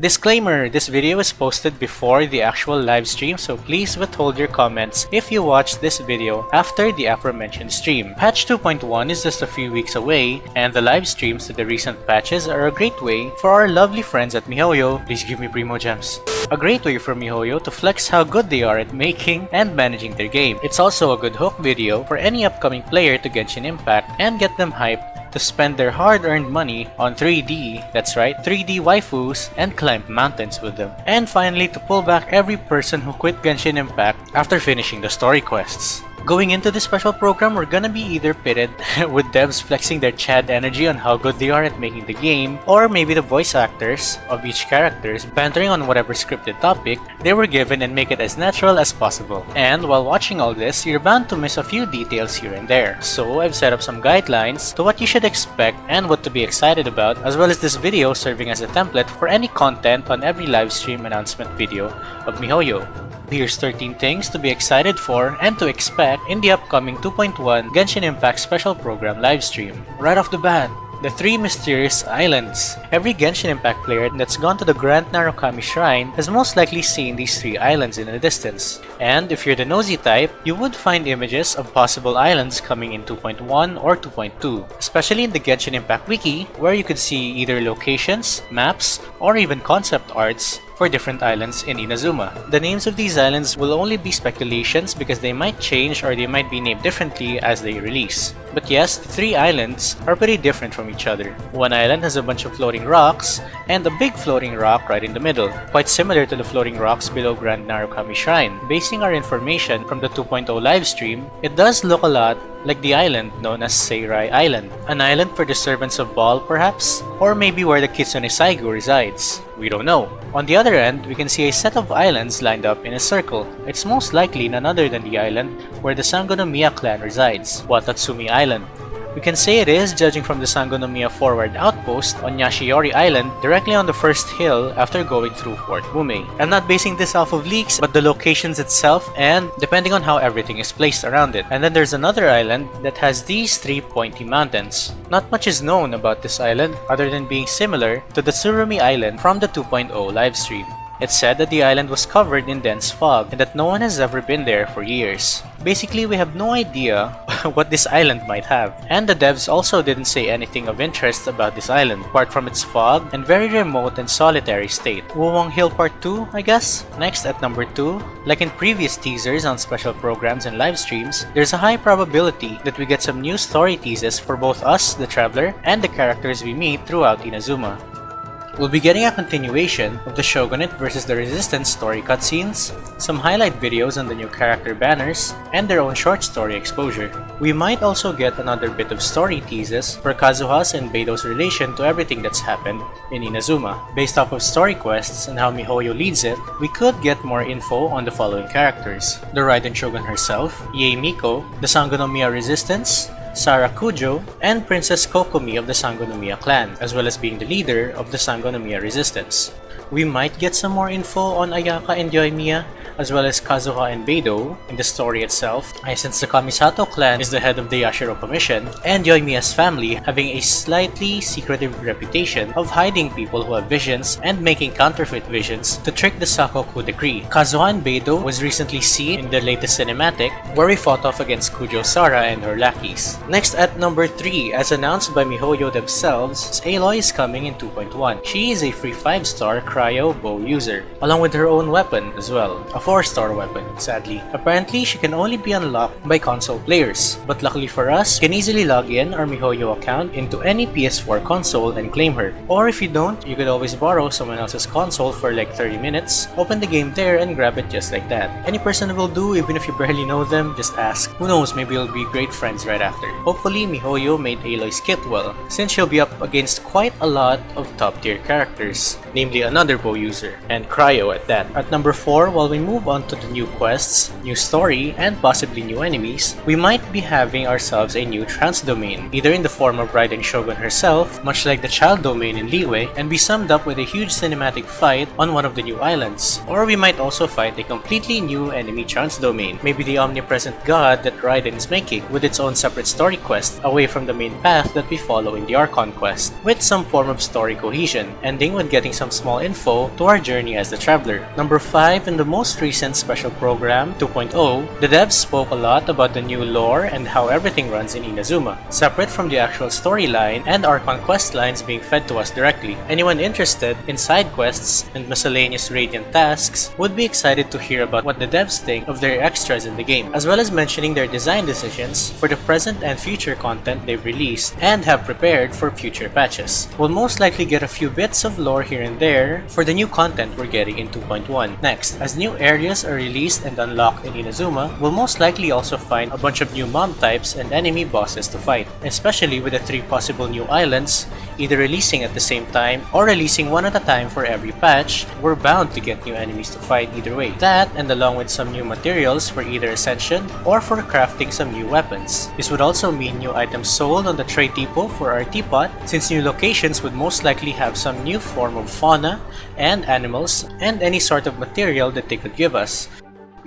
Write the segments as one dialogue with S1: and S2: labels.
S1: Disclaimer, this video is posted before the actual live stream so please withhold your comments if you watch this video after the aforementioned stream. Patch 2.1 is just a few weeks away and the live streams to the recent patches are a great way for our lovely friends at MiHoYo, please give me Primo Gems, a great way for MiHoYo to flex how good they are at making and managing their game. It's also a good hook video for any upcoming player to Genshin Impact and get them hyped to spend their hard-earned money on 3D, that's right, 3D waifus, and climb mountains with them. And finally, to pull back every person who quit Genshin Impact after finishing the story quests. Going into this special program, we're gonna be either pitted with devs flexing their Chad energy on how good they are at making the game, or maybe the voice actors of each characters bantering on whatever scripted topic they were given and make it as natural as possible. And while watching all this, you're bound to miss a few details here and there. So I've set up some guidelines to what you should expect and what to be excited about, as well as this video serving as a template for any content on every livestream announcement video of MiHoYo. Here's 13 things to be excited for and to expect in the upcoming 2.1 Genshin Impact Special Program livestream. Right off the bat, the three mysterious islands. Every Genshin Impact player that's gone to the Grand Narukami Shrine has most likely seen these three islands in the distance. And if you're the nosy type, you would find images of possible islands coming in 2.1 or 2.2, especially in the Genshin Impact Wiki, where you could see either locations, maps, or even concept arts for different islands in Inazuma. The names of these islands will only be speculations because they might change or they might be named differently as they release. But yes, the three islands are pretty different from each other. One island has a bunch of floating rocks, and a big floating rock right in the middle, quite similar to the floating rocks below Grand Narukami Shrine. Basing our information from the 2.0 livestream, it does look a lot like the island known as Seirai Island. An island for the servants of Baal, perhaps? Or maybe where the Kitsune Saigu resides. We don't know. On the other end, we can see a set of islands lined up in a circle. It's most likely none other than the island where the Sangonomiya clan resides, Watatsumi Island. We can say it is judging from the Sangonomiya forward outpost on Yashiori Island directly on the first hill after going through Fort Mumei. I'm not basing this off of leaks but the locations itself and depending on how everything is placed around it. And then there's another island that has these three pointy mountains. Not much is known about this island other than being similar to the Tsurumi Island from the 2.0 livestream. It's said that the island was covered in dense fog and that no one has ever been there for years. Basically, we have no idea what this island might have. And the devs also didn't say anything of interest about this island, apart from its fog and very remote and solitary state. Wuwang Hill Part 2, I guess? Next, at number 2, like in previous teasers on special programs and live streams, there's a high probability that we get some new story teases for both us, the Traveler, and the characters we meet throughout Inazuma. We'll be getting a continuation of the Shogunate vs the Resistance story cutscenes, some highlight videos on the new character banners, and their own short story exposure. We might also get another bit of story teases for Kazuha's and Beidou's relation to everything that's happened in Inazuma. Based off of story quests and how MiHoYo leads it, we could get more info on the following characters. The Raiden Shogun herself, Yae Miko, the Sangonomiya Resistance, Sara Kujo, and Princess Kokomi of the Sangonomiya clan, as well as being the leader of the Sangonomiya resistance. We might get some more info on Ayaka and Yoimiya, as well as Kazuha and Beidou in the story itself, since the Kamisato clan is the head of the Yashiro Commission, and Yoimiya's family having a slightly secretive reputation of hiding people who have visions and making counterfeit visions to trick the Sakoku decree. Kazuha and Beidou was recently seen in the latest cinematic where he fought off against Kujo Sara and her lackeys. Next at number 3, as announced by MiHoYo themselves, Aloy is coming in 2.1. She is a free 5-star cryo bow user, along with her own weapon as well, a 4-star weapon, sadly. Apparently, she can only be unlocked by console players, but luckily for us, you can easily log in our MiHoYo account into any PS4 console and claim her. Or if you don't, you could always borrow someone else's console for like 30 minutes, open the game there and grab it just like that. Any person will do, even if you barely know them, just ask. Who knows, maybe you'll be great friends right after. Hopefully, MiHoYo made Aloy's kit well, since she'll be up against quite a lot of top tier characters, namely another bow user, and Cryo at that. At number 4, while we move on to the new quests, new story, and possibly new enemies, we might be having ourselves a new Trounce domain, either in the form of Raiden Shogun herself, much like the Childe domain in Liyue, and be summed up with a huge cinematic fight on one of the new islands. Or we might also fight a completely new enemy Trounce domain, maybe the omnipresent god that Raiden is making, with its own separate story quest, away from the main path that we follow in the Archon quest, with some form of story cohesion, ending with getting some some small info to our journey as the Traveler. Number 5, in the most recent special program, 2.0, the devs spoke a lot about the new lore and how everything runs in Inazuma, separate from the actual storyline and our conquest lines being fed to us directly. Anyone interested in side quests and miscellaneous Radiant tasks would be excited to hear about what the devs think of their extras in the game, as well as mentioning their design decisions for the present and future content they've released and have prepared for future patches. We'll most likely get a few bits of lore here there for the new content we're getting in 2.1. Next, as new areas are released and unlocked in Inazuma, we'll most likely also find a bunch of new mob types and enemy bosses to fight, especially with the three possible new islands either releasing at the same time or releasing one at a time for every patch, we're bound to get new enemies to fight either way. That, and along with some new materials for either Ascension or for crafting some new weapons. This would also mean new items sold on the trade depot for our teapot, since new locations would most likely have some new form of fauna and animals and any sort of material that they could give us.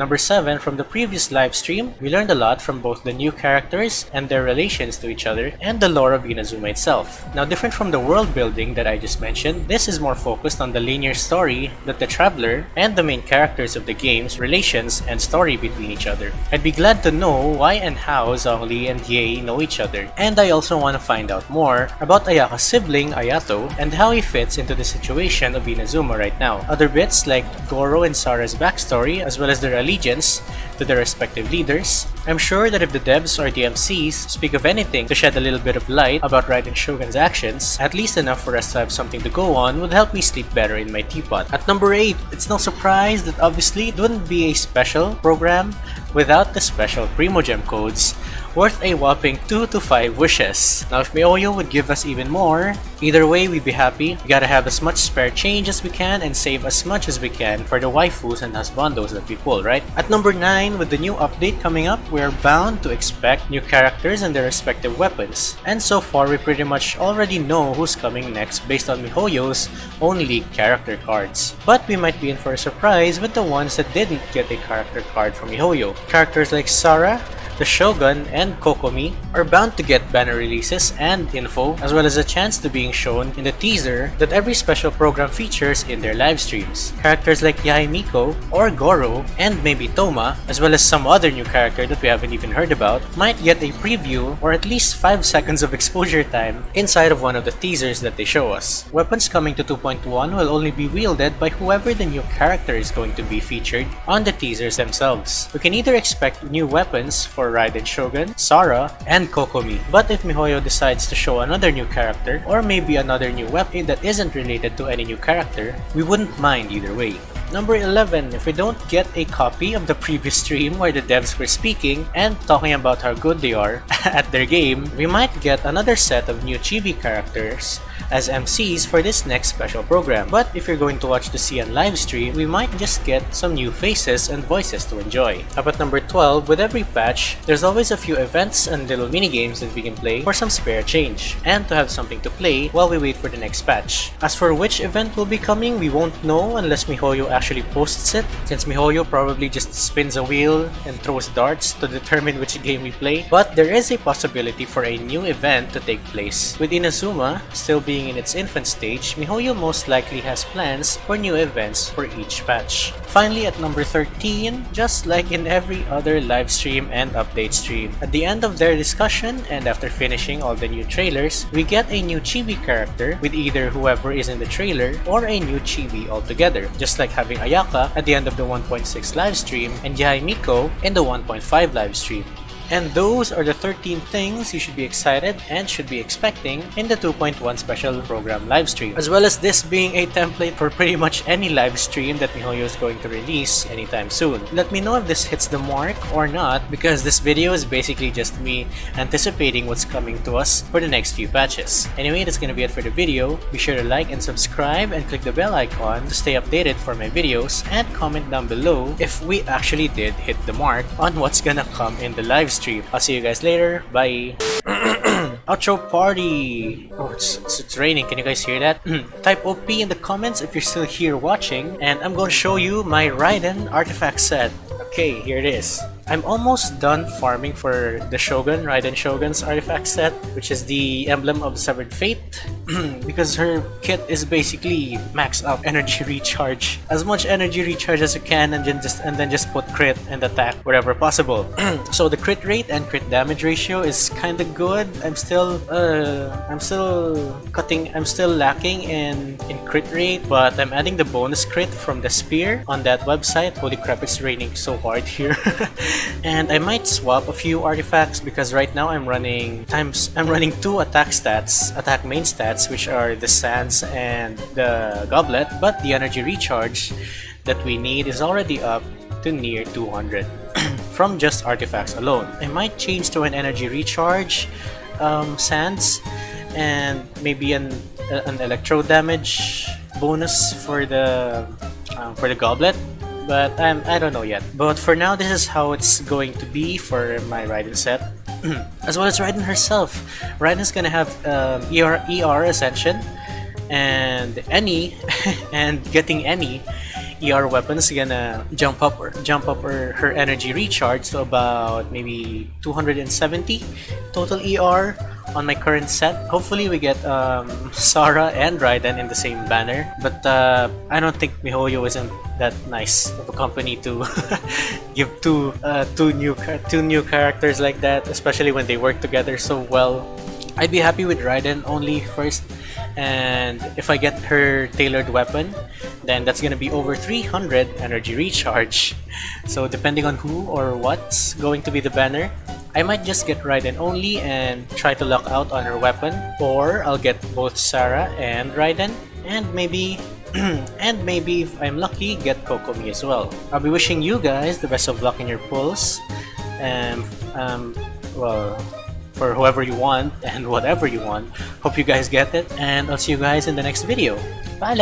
S1: Number 7, from the previous live stream, we learned a lot from both the new characters and their relations to each other and the lore of Inazuma itself. Now different from the world building that I just mentioned, this is more focused on the linear story that the traveler and the main characters of the game's relations and story between each other. I'd be glad to know why and how Zhongli and Yae know each other, and I also want to find out more about Ayaka's sibling Ayato and how he fits into the situation of Inazuma right now. Other bits like Goro and Sara's backstory as well as their allegiance to their respective leaders. I'm sure that if the devs or the MCs speak of anything to shed a little bit of light about Raiden Shogun's actions, at least enough for us to have something to go on would help me sleep better in my teapot. At number 8, it's no surprise that obviously it wouldn't be a special program without the special Primogem codes worth a whopping 2 to 5 wishes. Now if MiHoYo would give us even more, either way we'd be happy. We gotta have as much spare change as we can and save as much as we can for the waifus and husbandos that we pull, right? At number 9, with the new update coming up, we're bound to expect new characters and their respective weapons. And so far we pretty much already know who's coming next based on MiHoYo's leaked character cards. But we might be in for a surprise with the ones that didn't get a character card from MiHoYo. Characters like Sara, the Shogun and Kokomi are bound to get banner releases and info, as well as a chance to being shown in the teaser that every special program features in their live streams. Characters like Yae Miko or Goro and maybe Thoma as well as some other new character that we haven't even heard about, might get a preview or at least 5 seconds of exposure time inside of one of the teasers that they show us. Weapons coming to 2.1 will only be wielded by whoever the new character is going to be featured on the teasers themselves. We can either expect new weapons for Raiden Shogun, Sara, and Kokomi. But if MiHoYo decides to show another new character, or maybe another new weapon that isn't related to any new character, we wouldn't mind either way. Number 11, if we don't get a copy of the previous stream where the devs were speaking and talking about how good they are at their game, we might get another set of new chibi characters as MCs for this next special program. But if you're going to watch the CN live stream, we might just get some new faces and voices to enjoy. Up at number 12, with every patch, there's always a few events and little mini games that we can play for some spare change, and to have something to play while we wait for the next patch. As for which event will be coming, we won't know unless MiHoYo actually posts it, since MiHoYo probably just spins a wheel and throws darts to determine which game we play. But there is a possibility for a new event to take place. With Inazuma still being in its infant stage, MiHoYo most likely has plans for new events for each patch. Finally, at number 13, just like in every other live stream and update stream, at the end of their discussion and after finishing all the new trailers, we get a new chibi character with either whoever is in the trailer or a new chibi altogether, just like having Ayaka at the end of the 1.6 live stream and Yae Miko in the 1.5 live stream. And those are the 13 things you should be excited and should be expecting in the 2.1 special program livestream. As well as this being a template for pretty much any live stream that MiHoYo is going to release anytime soon. Let me know if this hits the mark or not because this video is basically just me anticipating what's coming to us for the next few patches. Anyway, that's gonna be it for the video. Be sure to like and subscribe and click the bell icon to stay updated for my videos and comment down below if we actually did hit the mark on what's gonna come in the live stream. I'll see you guys later. Bye. Outro party! Oh, it's, it's, it's, raining. Can you guys hear that? Type OP in the comments if you're still here watching. And I'm going to show you my Raiden artifact set. Okay, here it is. I'm almost done farming for the Shogun, Raiden Shogun's artifact set, which is the Emblem of Severed Fate, because her kit is basically max out energy recharge. As much energy recharge as you can and then just and then just put crit and attack wherever possible. so the crit rate and crit damage ratio is kinda good. I'm still uh I'm still cutting I'm still lacking in, in crit rate, but I'm adding the bonus crit from the spear on that website. Holy crap, it's raining so hard here. and I might swap a few artifacts because right now I'm running times I'm running two attack stats, attack main stats, which are the sands and the goblet, but the energy recharge that we need is already up to near 200 from just artifacts alone. I might change to an energy recharge um, sands and maybe an an electro damage bonus for the um, for the goblet but I'm, I don't know yet. But for now, this is how it's going to be for my Raiden set. as well as Raiden herself. Raiden's gonna have um, ER, ER Ascension and any and getting any ER weapons gonna jump up or jump up her, her energy recharge to about maybe 270 total ER on my current set. Hopefully we get um, Sara and Raiden in the same banner, but uh, I don't think MiHoYo isn't that nice of a company to give two uh, two new two new characters like that, especially when they work together so well. I'd be happy with Raiden only first, and if I get her tailored weapon, then that's gonna be over 300 energy recharge. So depending on who or what's going to be the banner, I might just get Raiden only and try to lock out on her weapon, or I'll get both Sara and Raiden, and maybe and maybe if I'm lucky, get Kokomi as well. I'll be wishing you guys the best of luck in your pulls, and um, well, for whoever you want and whatever you want. Hope you guys get it, and I'll see you guys in the next video. Bye,